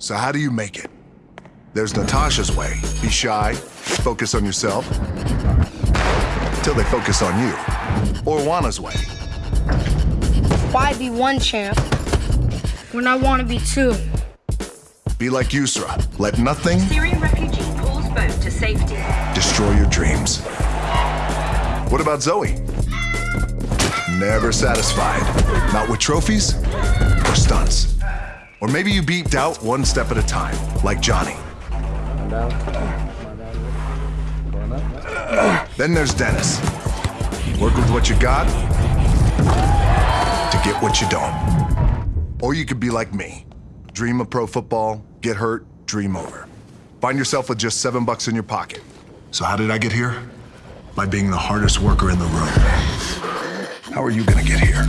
So how do you make it? There's Natasha's way. Be shy, focus on yourself, till they focus on you. Or Juana's way. Why be one champ when I want to be two? Be like Yusra. Let nothing Syrian refugee pulls boat to safety. destroy your dreams. What about Zoe? Never satisfied. Not with trophies or stunts. Or maybe you beat doubt one step at a time, like Johnny. Then there's Dennis. Work with what you got to get what you don't. Or you could be like me. Dream of pro football, get hurt, dream over. Find yourself with just seven bucks in your pocket. So how did I get here? By being the hardest worker in the room. How are you gonna get here?